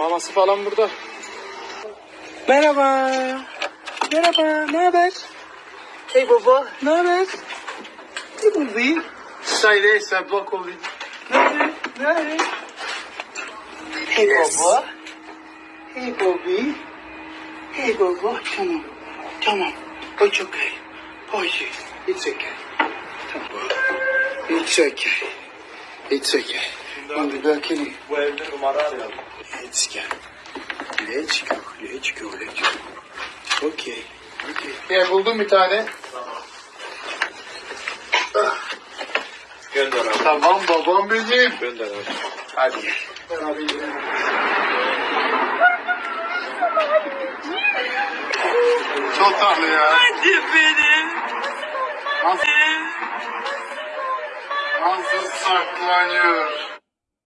Maması falan burada. Merhaba. Merhaba. Ne haber? Hey baba. Ne haber? Ne buldun? Sayre sabah oldu. Nerede? Nerede? Hey baba. Hey Bobby. Hey baba. Tamam. Tamam. It's okay. Boys, it's okay. Tamam. It's okay. It's okay. Hadi belki Bu evde numara arayalım. Let's go. Let's go. Let's go. Let's go. Okay. Okay. Ya buldum bir tane. Gönder abi. Tamam babam benim. Gönder abi. Hadi. Ben abi. Çok tatlı ya. Hadi benim. Nasıl, nasıl saklanıyor?